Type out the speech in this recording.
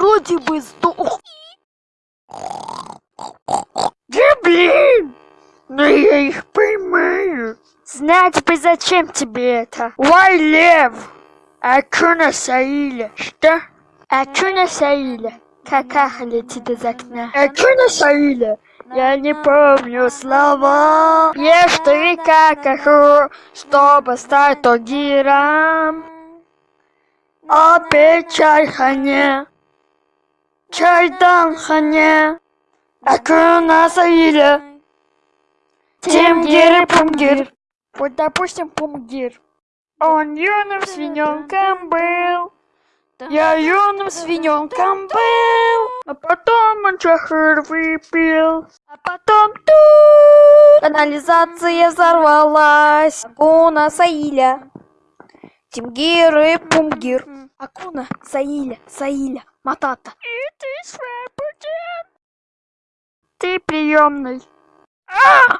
вроде бы сдох. Да блин! Но я их поймаю. Знать бы, зачем тебе это. Вай, лев! А чё на Саиле? Что? А чё на Саиле? Какаха летит из окна. А чё на Саиле? Я не помню слова. Ешь три какаху, чтобы стать тогиром. Опять чай хане. Чай дан хане. А чё на Саиле? Тимгир и Пумгир. Вот, допустим, Пумгир. Он юным свиненком был. Я юным свиненком был. А потом он чахыр выпил. А потом тут Канализация взорвалась. Акуна Саиля. Тимгир и Пумгир. Акуна Саиля, Саиля, Матата. Ты свободен. Ты приемный. А!